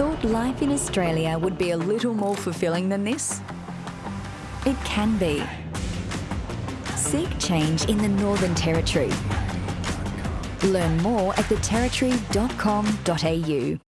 Thought life in Australia would be a little more fulfilling than this? It can be. Seek change in the Northern Territory. Learn more at theterritory.com.au.